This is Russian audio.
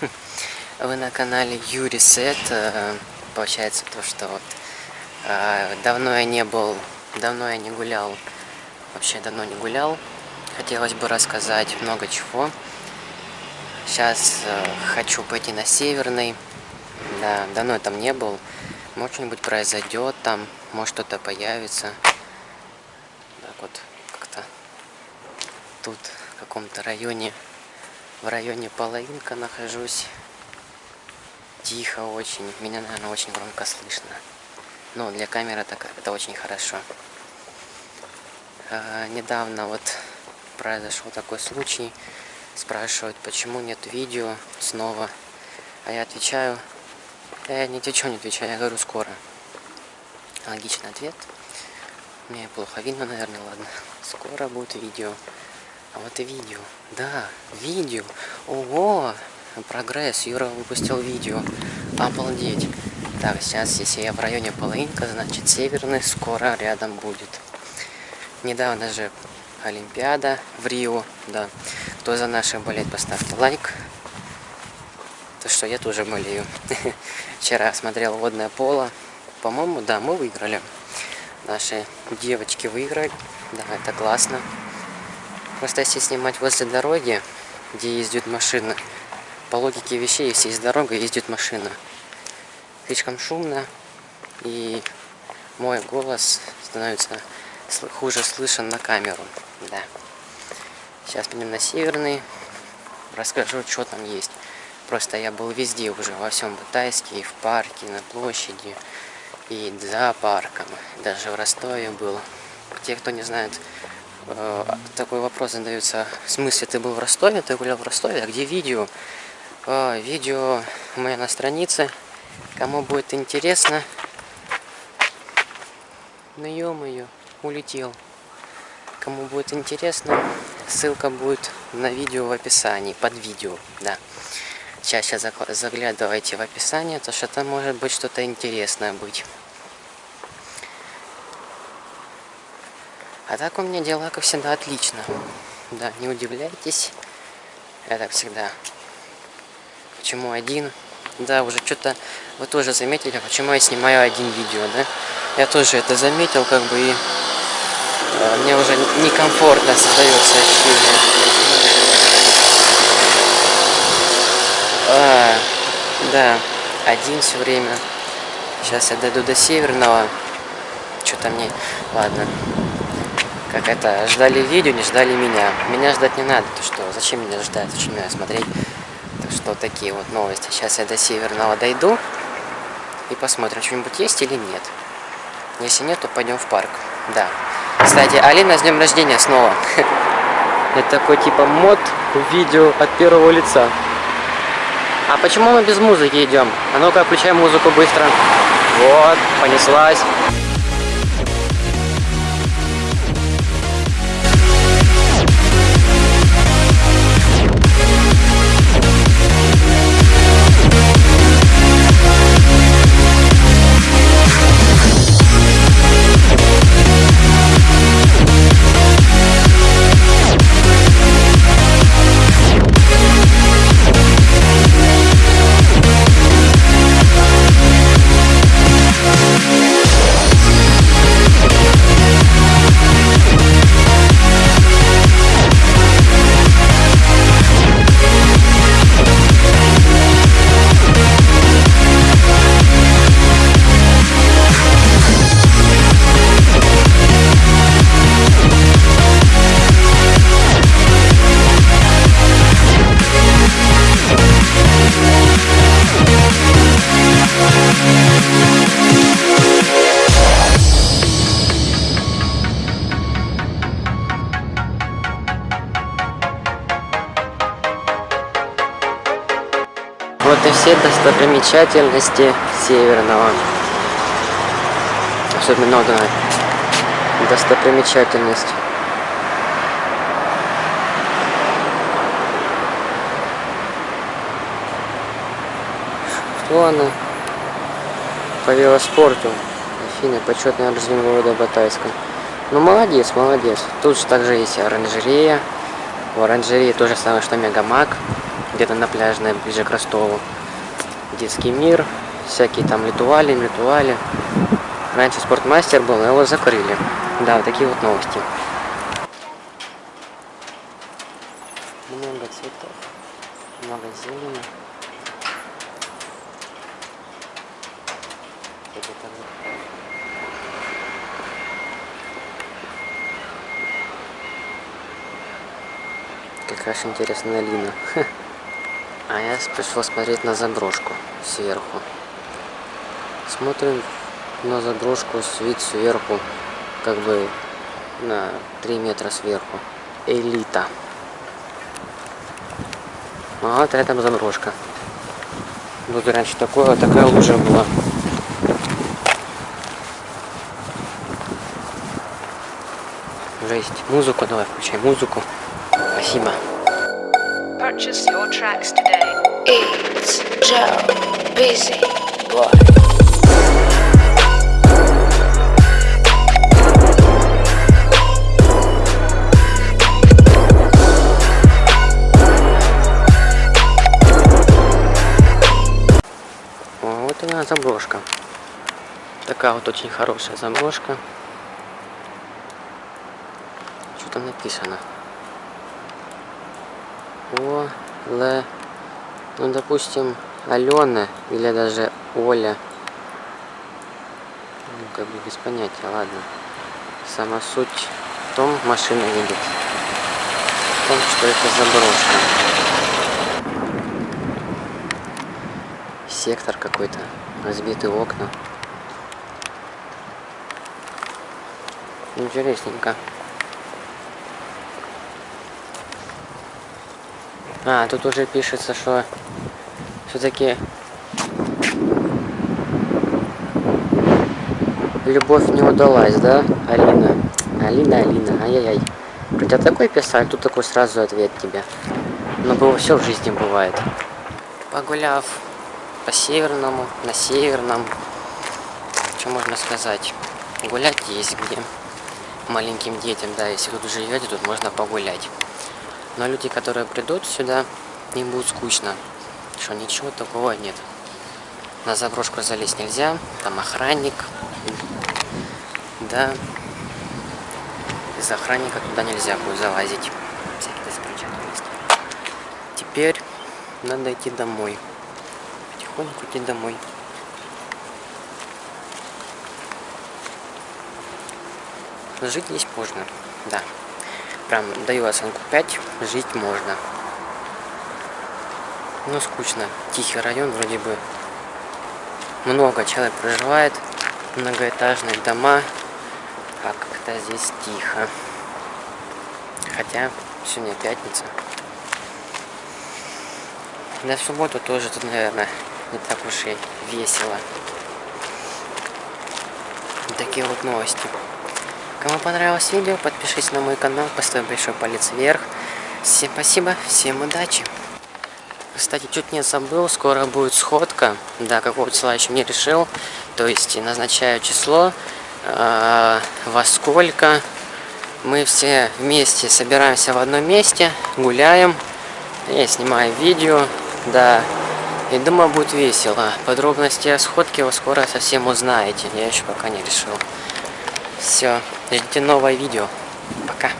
Вы на канале Юрий Сет. Э, получается то, что вот э, давно я не был, давно я не гулял, вообще давно не гулял. Хотелось бы рассказать много чего. Сейчас э, хочу пойти на Северный. Да, давно я там не был. Может что-нибудь произойдет там, может что-то появится. Так вот, как-то тут в каком-то районе в районе половинка нахожусь. Тихо очень. Меня, наверное, очень громко слышно. Но для камеры так, это очень хорошо. А, недавно вот произошел такой случай. Спрашивают, почему нет видео снова. А я отвечаю, я не ничего не отвечаю, я говорю скоро. Логичный ответ. Мне плохо видно, наверное, ладно. Скоро будет видео. А вот и видео. Да, видео. Ого! Прогресс. Юра выпустил видео. Обалдеть. Так, сейчас, если я в районе Полынка, значит северный скоро рядом будет. Недавно же Олимпиада в Рио, да. Кто за наших болеет, поставьте лайк. То что я тоже болею. Вчера смотрел водное поло. По-моему, да, мы выиграли. Наши девочки выиграли. Да, это классно. Просто если снимать возле дороги, где ездят машины, по логике вещей, если есть дорога, ездит машина. Слишком шумно, и мой голос становится хуже слышен на камеру. Да. Сейчас пойдем на Северный, расскажу, что там есть. Просто я был везде уже, во всем Батайске, и в парке, на площади, и за парком. Даже в Ростове был. Те, кто не знает, такой вопрос задается. В смысле, ты был в Ростове, ты гулял в Ростове, а где видео? Э, видео у меня на странице. Кому будет интересно. Ну ё-моё, улетел. Кому будет интересно, ссылка будет на видео в описании, под видео, да. Сейчас заглядывайте в описание, то что там может быть что-то интересное быть. А так у меня дела, как всегда, отлично. Да, не удивляйтесь. Я так всегда. Почему один? Да, уже что-то вы тоже заметили, почему я снимаю один видео, да? Я тоже это заметил, как бы, и э, мне уже некомфортно создается ощущение. А, да, один все время. Сейчас я дойду до Северного. Что-то мне... Ладно как это, ждали видео, не ждали меня. Меня ждать не надо, то что, зачем меня ждать, зачем меня смотреть. Так что такие вот новости. Сейчас я до Северного дойду и посмотрим, что-нибудь есть или нет. Если нет, то пойдем в парк. Да. Кстати, Алина, с днем рождения снова. Это такой типа мод видео от первого лица. А почему мы без музыки идем? А ну-ка, включай музыку быстро. Вот, понеслась. Достопримечательности Северного. Особенно одна достопримечательность. Что она? По велоспорту. Афина, почетный орден города Батайска. Ну, молодец, молодец. Тут же также есть оранжерея. В оранжерее то же самое, что Мегамак где-то на пляжной, ближе к Ростову. Детский мир, всякие там ритуали, ритуали. Раньше спортмастер был, его закрыли. Да, вот такие вот новости. Много цветов, много зелени. Какая же интересная Лина. А я пришел смотреть на заброшку сверху. Смотрим на заброшку вид сверху, как бы на 3 метра сверху. Элита. А вот это заброшка. Тут раньше такое, такая лужа была. Жесть. Музыку давай, включай музыку. Спасибо. Purchase your tracks today. It's Joe Busy Boy. Вот она заброшка. Такая вот очень хорошая заброшка. Что там написано? О, Л, ну, допустим, Алена или даже Оля. Ну, как бы без понятия, ладно. Сама суть в том, машина едет, в том, что это заброшка. Сектор какой-то, разбитые окна. Интересненько. А, тут уже пишется, что все-таки любовь не удалась, да, Алина? Алина, Алина, ай-яй-яй. Хотя такой писали, тут такой сразу ответ тебе. Но было все в жизни бывает. Погуляв по северному, на северном, что можно сказать? Гулять есть где. Маленьким детям, да, если тут живете, тут можно погулять. Но люди, которые придут сюда, им будет скучно. Что ничего такого нет. На заброшку залезть нельзя. Там охранник. Да. Из охранника туда нельзя будет залазить. Теперь надо идти домой. Потихоньку идти домой. Жить здесь можно, да. Прям даю оценку 5, жить можно. Ну, скучно. Тихий район вроде бы. Много человек проживает. Многоэтажные дома. А как-то здесь тихо. Хотя сегодня пятница. В субботу тоже тут, наверное, не так уж и весело. Такие вот новости. Кому понравилось видео, подпишись на мой канал, поставь большой палец вверх. Всем спасибо, всем удачи. Кстати, чуть не забыл, скоро будет сходка. Да, какого числа еще не решил. То есть назначаю число, э, во сколько. Мы все вместе собираемся в одном месте, гуляем. Я снимаю видео, да. И думаю, будет весело. Подробности о сходке вы скоро совсем узнаете. Я еще пока не решил. Все, ждите новое видео. Пока.